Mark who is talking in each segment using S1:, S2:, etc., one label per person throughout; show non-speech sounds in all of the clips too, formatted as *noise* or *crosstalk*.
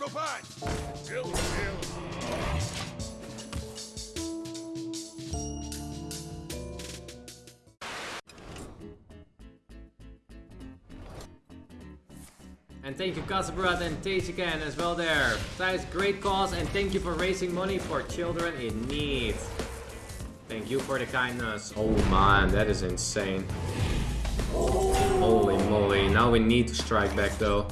S1: go find. Kill. And thank you Casabrat and Tejikan as well there. that is great cause and thank you for raising money for children in need. Thank you for the kindness. Oh man, that is insane. Holy moly, now we need to strike back though.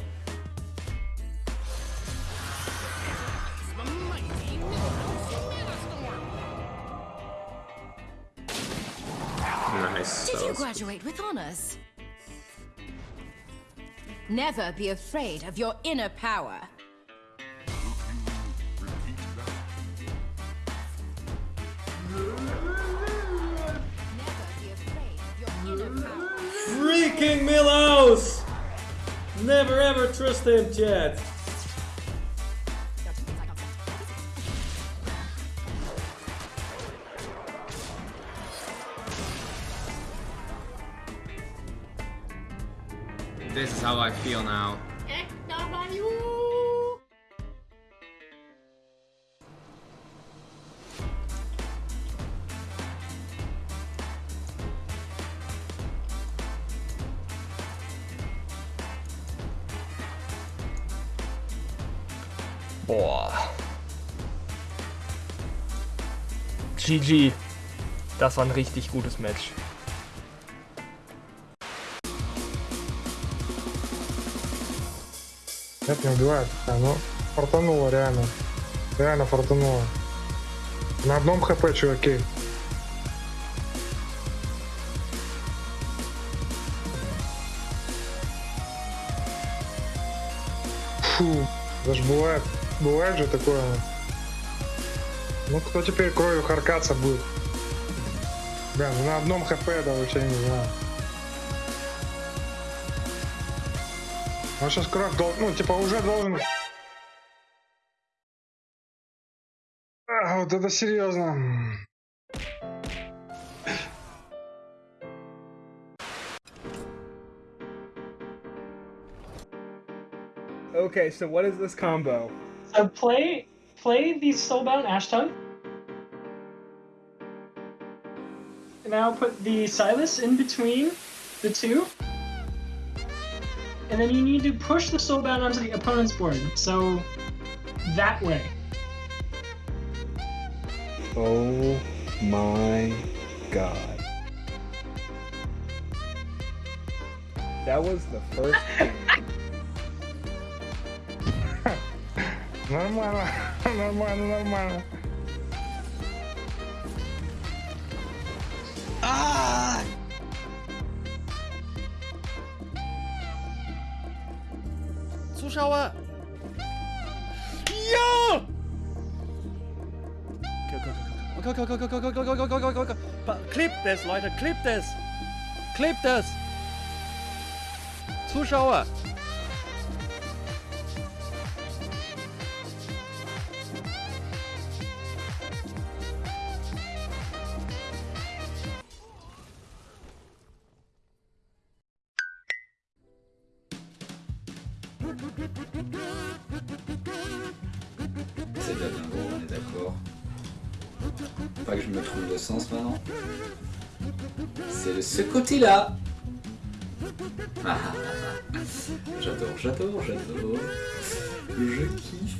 S2: Graduate with honors? Never be afraid of your inner power.
S1: Freaking Milos! Never ever trust him, chat. This is how I feel now.
S3: Boah. GG. Das war ein richtig gutes Match.
S4: Нет, не убивает. Ну, фартануло реально. Реально фартануло. На одном хп, чуваки. Фу, даже бывает, бывает же такое. Ну, кто теперь кровью харкаться будет? Бля, ну на одном хп, да, вообще не знаю. Он сейчас крах, ну, типа, уже должен... А, вот это серьезно.
S3: Okay, so what is this combo?
S5: So play play the Soulbound Ashtongue. Now put the Silas in between the two and then you need to push the Soulbound onto the opponent's board. So that way.
S6: Oh my god.
S3: That was the first
S4: normal, normal, normal. Ah!
S3: Zuschauer. Ja! Klebt es, Leute, klebt es! Klebt es! Zuschauer!
S7: C'est de la on est d'accord. Pas que je me trouve le sens maintenant. C'est de ce côté-là. Ah, ah, ah. J'adore, j'adore, j'adore. Je kiffe.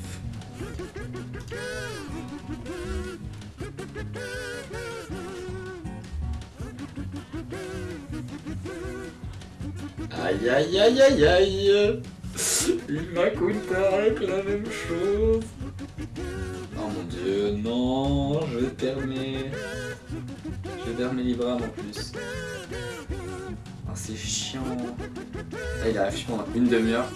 S7: Aïe aïe aïe aïe aïe il m'écoute avec la même chose. Oh mon dieu, non, je permets. Je permets les bras en plus. Ah, c'est chiant. Là, il arrive, je pense, une demi-heure.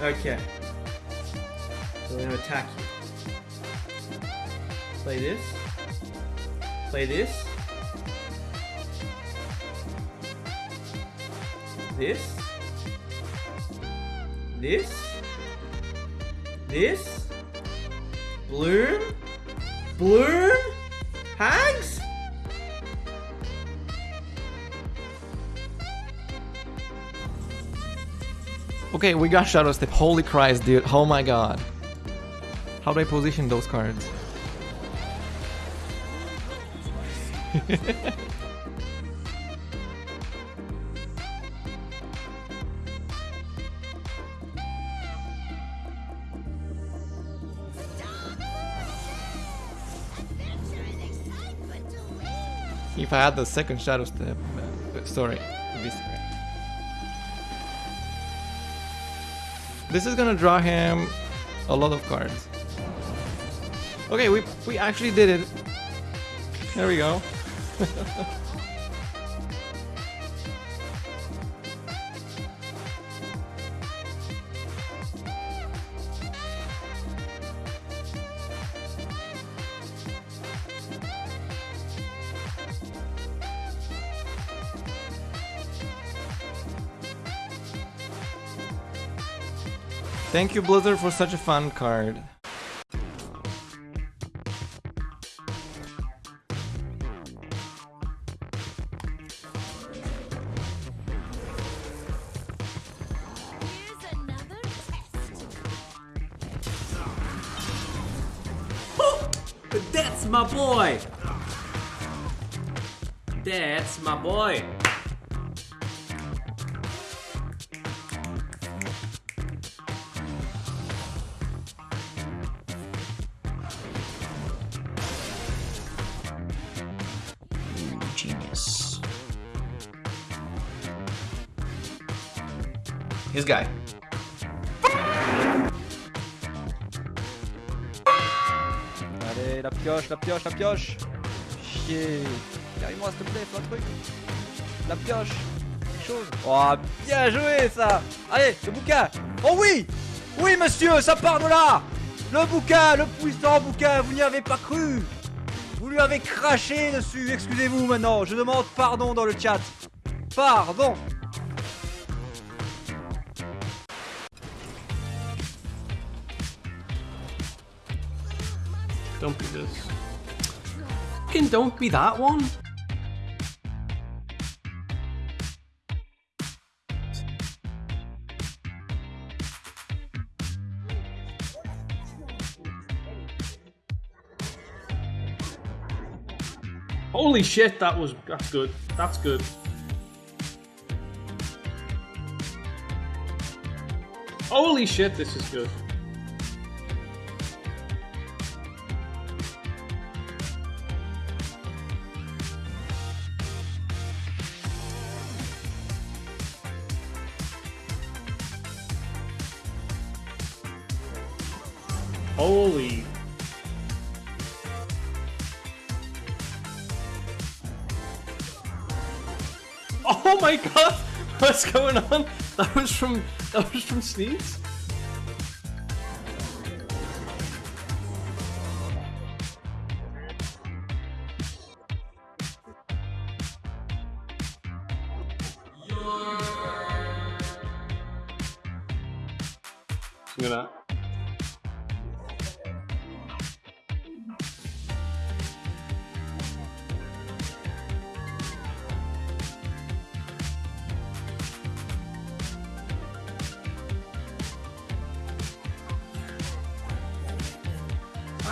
S1: Okay. So we're gonna attack you. Play this. Play this.
S8: This. This. This. Bloom. Bloom. Hags. Okay, we got Shadow Step. Holy Christ, dude. Oh my god. How do I position those cards? *laughs* If I had the second Shadow Step, uh, sorry, this This is gonna draw him a lot of cards. Okay, we we actually did it. There we go. *laughs* Thank you, Blizzard, for such a fun card.
S1: That's my boy! That's my boy!
S3: Allez, la pioche, la pioche, la pioche. Chier. Carry-moi, s'il te plaît, fais un truc. La pioche. Quelque chose. Oh, bien joué, ça. Allez, le bouquin. Oh oui Oui, monsieur, ça part de là Le bouquin, le puissant bouquin, vous n'y avez pas cru Vous lui avez craché dessus. Excusez-vous maintenant, je demande pardon dans le chat. Pardon
S9: Don't be this. Fucking don't be that one. Holy shit, that was that's good. That's good. Holy shit, this is good. Holy. Oh my god! *laughs* What's going on? That was from that was from Sneeze? I'm gonna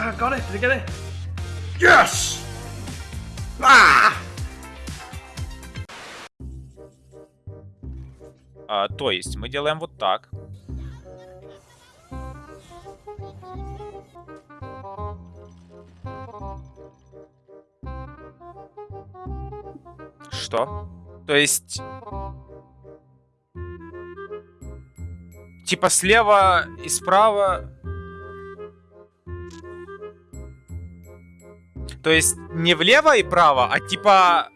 S9: Ah, got it. Did I get it? Yes! Ah!
S10: А, то есть мы делаем вот так. Что? То есть... Типа слева и справа... То есть не влево и право, а типа